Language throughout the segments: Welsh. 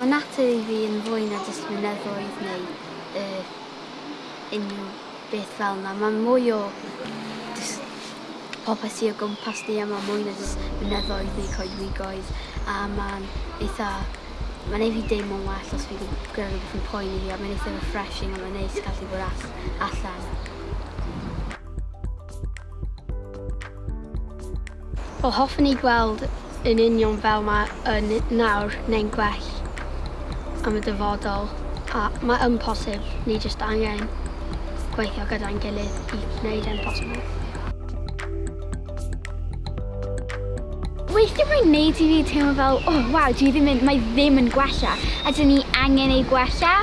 Mae natur i fi yn fwy na jyst mynyddoedd neu uh, unrhyw beth fel yna. Mae mwy o jyst popeth sy'n o gwmpas ni a mae mwy na jyst mynyddoedd neu coedwigoedd a mae'n eitha Mae'n ei fi deimlo'n well os fi gyda rhywbeth yn poeni fi a mae'n eitha refreshing a mae'n neis gallu bod all allan. Wel hoffwn i gweld yn union fel mae yn nawr neu'n gwell am y dyfodol a mae yn posib ni jyst angen gweithio gyda'n gilydd i wneud yn posibl. Weithio mae'n neud i fi teimlo fel, o oh, waw, dwi ddim yn, mae ddim yn gwella. A dyn ni angen ei gwella?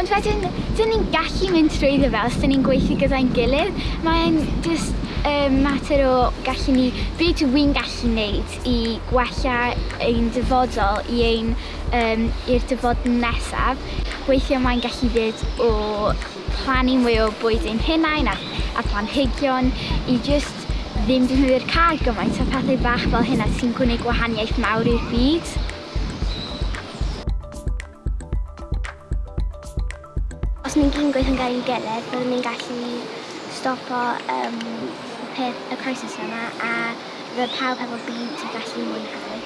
Ond wedyn, dyn ni'n gallu mynd trwy fel os dyn ni'n gweithio gyda'n gilydd. Mae'n just um, mater o gallu ni, beth yw wy'n gallu wneud i gwella ein dyfodol i ein um, i'r dyfod nesaf. Weithiau mae'n gallu fyd o plannu mwy o bwyd ein hunain a, a planhigion i just ddim defnyddio'r car gymaint o pethau bach fel hynna sy'n gwneud gwahaniaeth mawr i'r byd. Os ni'n gyn gweithio'n gael i gilydd, byddwn ni'n gallu stop stopo um, y, peth, y crisis yma a roedd pawb hefo byd sy'n gallu mwynhau.